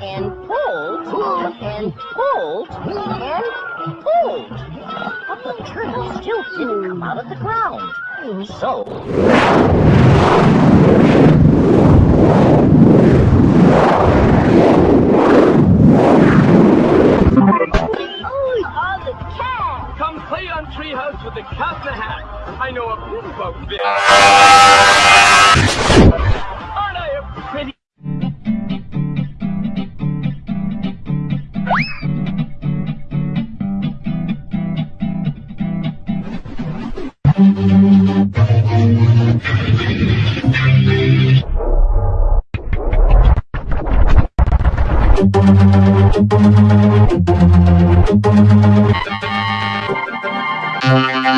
And pulled and pulled and pulled. But the turtle still didn't come out of the ground. So play on Treehouse with the cat in the hat. I know a bit about this. Aren't I a pretty...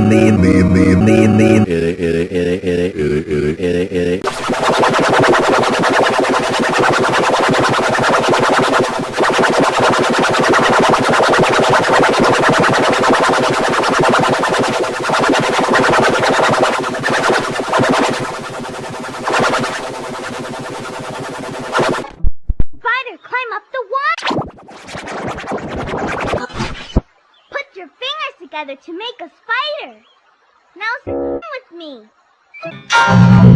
me me me me me me me me ere ere ere ere ere ere ere together to make a spider! Now sing with me!